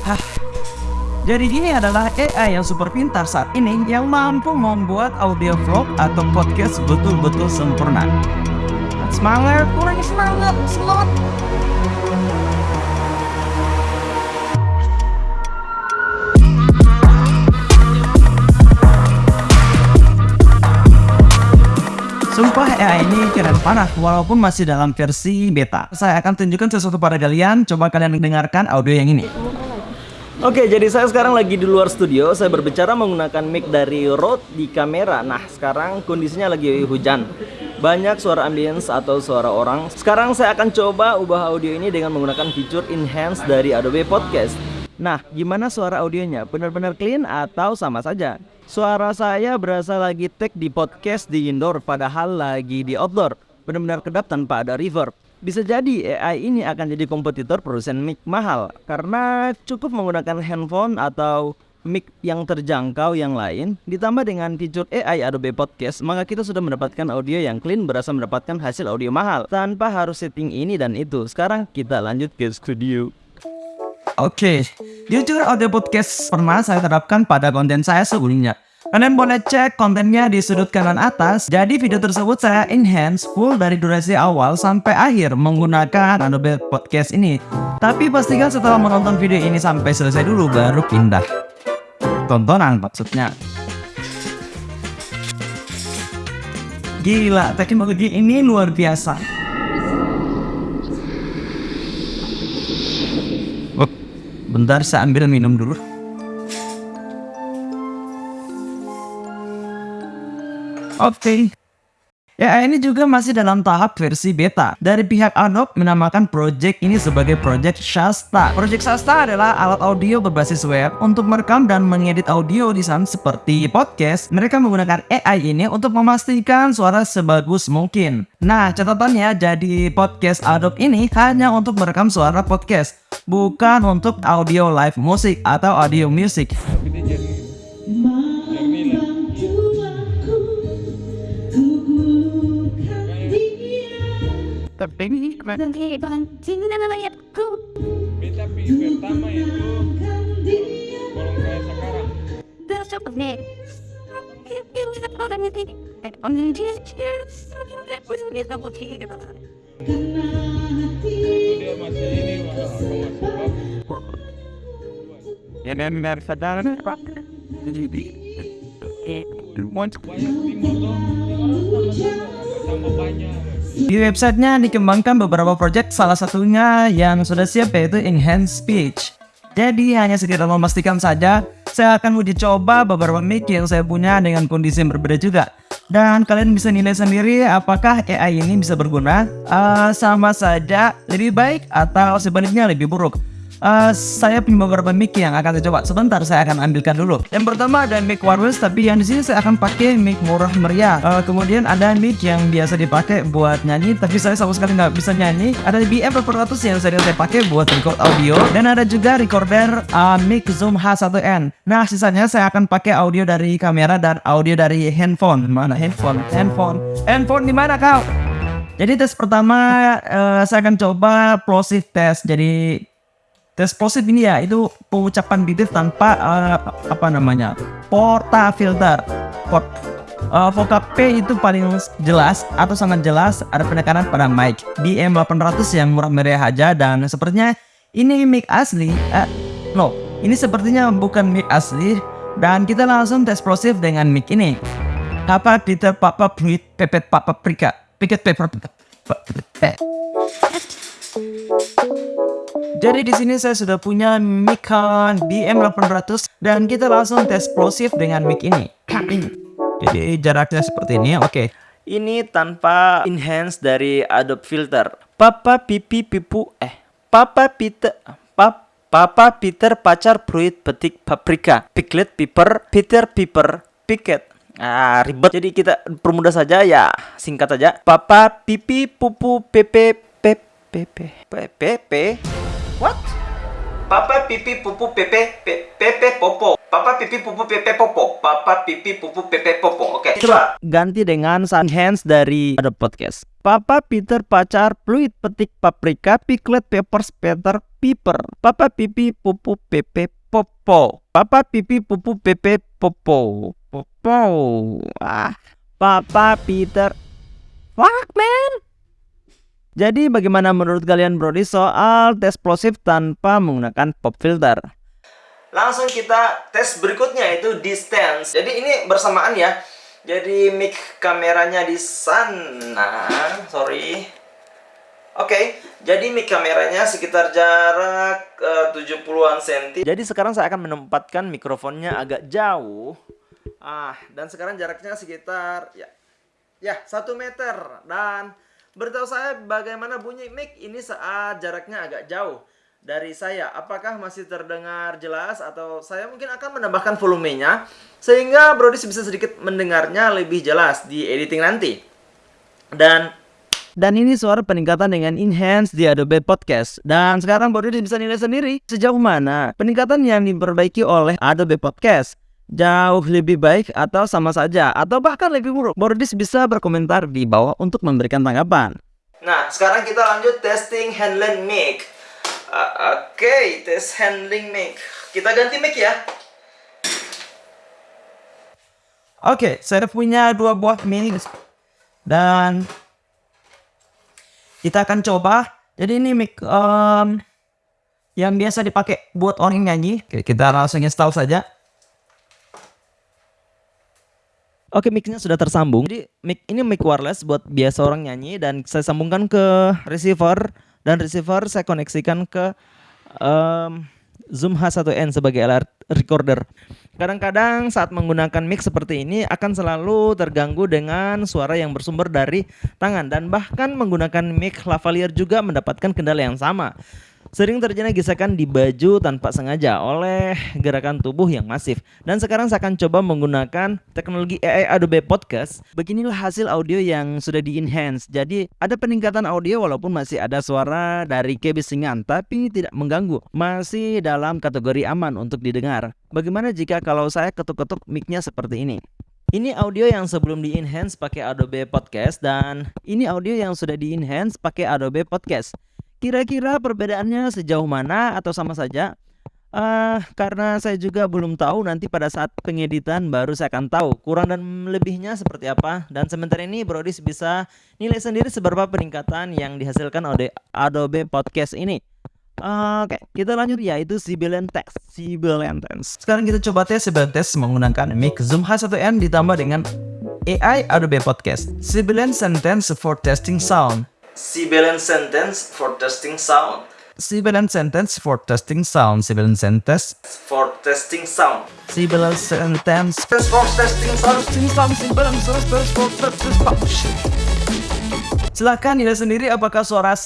Hah. Jadi ini adalah AI yang super pintar saat ini yang mampu membuat audio vlog atau podcast betul-betul sempurna. Semangat, kurang semangat, semangat. Sumpah AI ini keren parah walaupun masih dalam versi beta. Saya akan tunjukkan sesuatu pada kalian, coba kalian dengarkan audio yang ini. Oke, jadi saya sekarang lagi di luar studio. Saya berbicara menggunakan mic dari Rode di kamera. Nah, sekarang kondisinya lagi hujan. Banyak suara ambience atau suara orang. Sekarang saya akan coba ubah audio ini dengan menggunakan fitur enhance dari Adobe Podcast. Nah, gimana suara audionya? Benar-benar clean atau sama saja? Suara saya berasa lagi take di podcast di indoor padahal lagi di outdoor. Benar-benar kedap tanpa ada reverb. Bisa jadi AI ini akan jadi kompetitor produsen mic mahal karena cukup menggunakan handphone atau mic yang terjangkau yang lain ditambah dengan fitur AI Adobe Podcast maka kita sudah mendapatkan audio yang clean berasa mendapatkan hasil audio mahal tanpa harus setting ini dan itu. Sekarang kita lanjut ke studio. Oke, jujur audio podcast pernah saya terapkan pada konten saya sebelumnya. Kalian boleh cek kontennya di sudut kanan atas. Jadi video tersebut saya enhance full dari durasi awal sampai akhir menggunakan Adobe Podcast ini. Tapi pastikan setelah menonton video ini sampai selesai dulu baru pindah. Tontonan maksudnya. Gila, teknologi ini luar biasa. Bentar saya ambil minum dulu Oke okay. Ya ini juga masih dalam tahap versi beta. Dari pihak Adobe menamakan project ini sebagai project Shasta. Project Shasta adalah alat audio berbasis web untuk merekam dan mengedit audio di sana seperti podcast. Mereka menggunakan AI ini untuk memastikan suara sebagus mungkin. Nah catatannya jadi podcast Adobe ini hanya untuk merekam suara podcast bukan untuk audio live musik atau audio music. Tapi ini Tapi pertama itu sekarang. Ini aku masih Ya dan dari sadar Pak. Jadi Banyak timur tuh, orang tambah tambah banyak. Di websitenya dikembangkan beberapa project, salah satunya yang sudah siap yaitu Enhance Speech. Jadi hanya sekedar memastikan saja, saya akan uji coba beberapa mic yang saya punya dengan kondisi yang berbeda juga. Dan kalian bisa nilai sendiri apakah AI ini bisa berguna, uh, sama saja lebih baik atau sebaliknya lebih buruk. Uh, saya punya beberapa mic yang akan saya coba. Sebentar, saya akan ambilkan dulu. Yang pertama ada mic wireless, tapi yang di sini saya akan pakai mic murah meriah. Uh, kemudian ada mic yang biasa dipakai buat nyanyi, tapi saya sama sekali nggak bisa nyanyi. Ada BM 400 yang sering saya pakai buat record audio, dan ada juga recorder uh, mic Zoom H1n. Nah, sisanya saya akan pakai audio dari kamera dan audio dari handphone. Mana handphone? Handphone? Handphone di mana kau? Jadi tes pertama uh, saya akan coba plosive test. Jadi tes plosive ini ya itu pengucapan bibir tanpa uh, apa namanya porta filter. Port uh, vocab P itu paling jelas atau sangat jelas ada penekanan pada mic. BM 800 yang murah meriah aja dan sepertinya ini mic asli eh, no ini sepertinya bukan mic asli dan kita langsung tes plosive dengan mic ini. Apa Peter Papa Fluid Pepet Papa Prika Piket Pepper jadi di sini saya sudah punya mic BM800 dan kita langsung tes explosive dengan mic ini. Jadi jaraknya seperti ini, oke. Ini tanpa enhance dari Adobe Filter. Papa pipi pipu eh Papa Peter pap Papa Peter pacar fruit petik paprika Piglet piper Peter piper piket Ah ribet jadi kita permudah saja ya singkat saja Papa pipi pupu pepe pepe pepe pepe What? Papa pipi pupu pepe pepe popo. Papa pipi pupu pepe popo. Papa pipi pupu pepe popo. Oke. Coba ganti dengan sun hands dari ada podcast. Papa Peter pacar fluid petik paprika piklet peppers peter piper. Papa pipi pupu pepe popo. Papa pipi pupu pepe popo. Popo. Ah. Papa Peter. Fuck man. Jadi bagaimana menurut kalian Brody soal tes plosif tanpa menggunakan pop filter? Langsung kita tes berikutnya itu distance. Jadi ini bersamaan ya. Jadi mic kameranya di sana. Sorry. Oke, okay, jadi mic kameranya sekitar jarak uh, 70-an cm. Jadi sekarang saya akan menempatkan mikrofonnya agak jauh. Ah, dan sekarang jaraknya sekitar ya ya 1 meter dan Beritahu saya bagaimana bunyi mic ini saat jaraknya agak jauh dari saya. Apakah masih terdengar jelas atau saya mungkin akan menambahkan volumenya sehingga Brodis bisa sedikit mendengarnya lebih jelas di editing nanti. Dan dan ini suara peningkatan dengan enhance di Adobe Podcast. Dan sekarang Brodis bisa nilai sendiri sejauh mana peningkatan yang diperbaiki oleh Adobe Podcast jauh lebih baik atau sama saja atau bahkan lebih buruk? Bordis bisa berkomentar di bawah untuk memberikan tanggapan. Nah, sekarang kita lanjut testing handling mic. Uh, Oke, okay, tes handling mic. Kita ganti mic ya. Oke, okay, saya punya dua buah mic dan kita akan coba. Jadi ini mic um, yang biasa dipakai buat orang nyanyi. Oke, kita langsung install saja. Oke, mic-nya sudah tersambung. Jadi mic ini mic wireless buat biasa orang nyanyi dan saya sambungkan ke receiver dan receiver saya koneksikan ke um, Zoom H1n sebagai alat recorder. Kadang-kadang saat menggunakan mic seperti ini akan selalu terganggu dengan suara yang bersumber dari tangan dan bahkan menggunakan mic lavalier juga mendapatkan kendala yang sama. Sering terjadi gesekan di baju tanpa sengaja oleh gerakan tubuh yang masif. Dan sekarang saya akan coba menggunakan teknologi AI Adobe Podcast. Beginilah hasil audio yang sudah di-enhance. Jadi ada peningkatan audio walaupun masih ada suara dari kebisingan tapi tidak mengganggu. Masih dalam kategori aman untuk didengar. Bagaimana jika kalau saya ketuk-ketuk mic-nya seperti ini? Ini audio yang sebelum di-enhance pakai Adobe Podcast dan ini audio yang sudah di-enhance pakai Adobe Podcast. Kira-kira perbedaannya sejauh mana atau sama saja? Uh, karena saya juga belum tahu nanti pada saat pengeditan baru saya akan tahu kurang dan lebihnya seperti apa dan sementara ini Brodis bisa nilai sendiri seberapa peningkatan yang dihasilkan oleh Adobe Podcast ini. Uh, Oke, okay, kita lanjut yaitu Sibilan Text. Sibilan Text. Sekarang kita coba tes Sibilan Text menggunakan mic Zoom H1n ditambah dengan AI Adobe Podcast. Sibilan Sentence for Testing Sound. Sibilant sentence for testing sound. Sibilant sentence for testing sound. Sibilant sentence for testing sound. Sibilant sentence for testing sound. Sibilant sentence for testing sound. Silahkan nilai sendiri apakah suara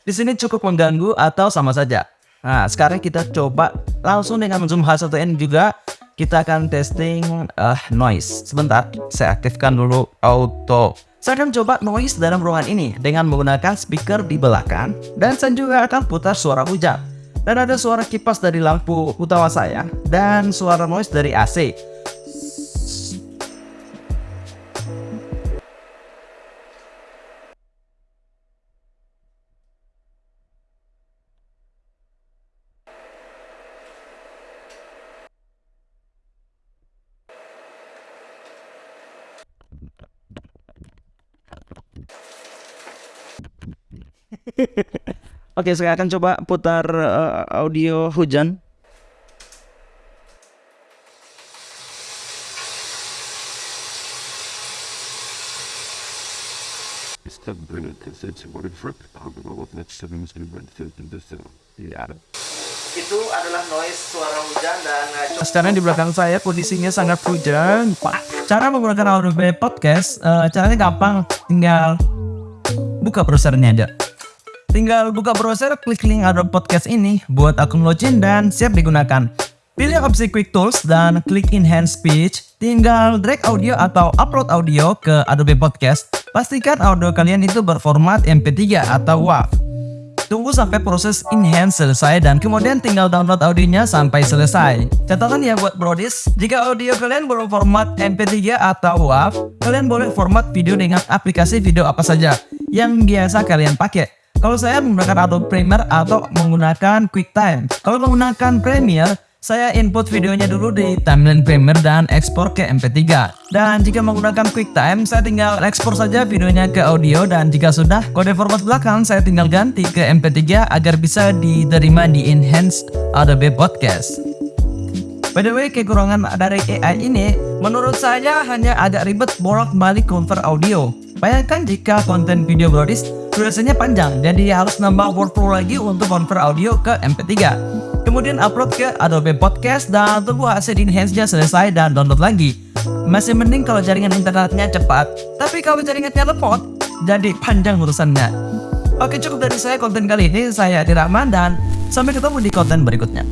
di sini cukup mengganggu atau sama saja. Nah, sekarang kita coba langsung dengan zoom H1n juga kita akan testing uh, noise. Sebentar, saya aktifkan dulu auto saya akan coba noise dalam ruangan ini dengan menggunakan speaker di belakang dan saya juga akan putar suara hujan. Dan ada suara kipas dari lampu utama saya dan suara noise dari AC. Oke, saya akan coba putar uh, audio hujan. Itu adalah noise suara hujan dan uh, sekarang di belakang saya kondisinya sangat hujan. Cara menggunakan Adobe Podcast, uh, caranya gampang, tinggal buka browsernya aja. Tinggal buka browser, klik link Adobe Podcast ini buat akun login dan siap digunakan. Pilih opsi Quick Tools dan klik Enhance Speech. Tinggal drag audio atau upload audio ke Adobe Podcast. Pastikan audio kalian itu berformat MP3 atau WAV. Tunggu sampai proses enhance selesai dan kemudian tinggal download audionya sampai selesai. Catatan ya buat brodis, jika audio kalian berformat MP3 atau WAV, kalian boleh format video dengan aplikasi video apa saja yang biasa kalian pakai. Kalau saya menggunakan Adobe Premiere atau menggunakan QuickTime. Kalau menggunakan Premiere, saya input videonya dulu di timeline Premiere dan ekspor ke MP3. Dan jika menggunakan QuickTime, saya tinggal ekspor saja videonya ke audio dan jika sudah, kode format belakang saya tinggal ganti ke MP3 agar bisa diterima di Enhanced Adobe Podcast. By the way, kekurangan dari AI ini, menurut saya hanya agak ribet bolak-balik convert audio. Bayangkan jika konten video Brodis durasinya panjang, jadi harus nambah workflow lagi untuk convert audio ke MP3 kemudian upload ke Adobe Podcast dan tunggu hasil enhance-nya selesai dan download lagi. Masih mending kalau jaringan internetnya cepat, tapi kalau jaringannya lemot, jadi panjang urusannya. Oke cukup dari saya konten kali ini, saya Rahman dan sampai ketemu di konten berikutnya.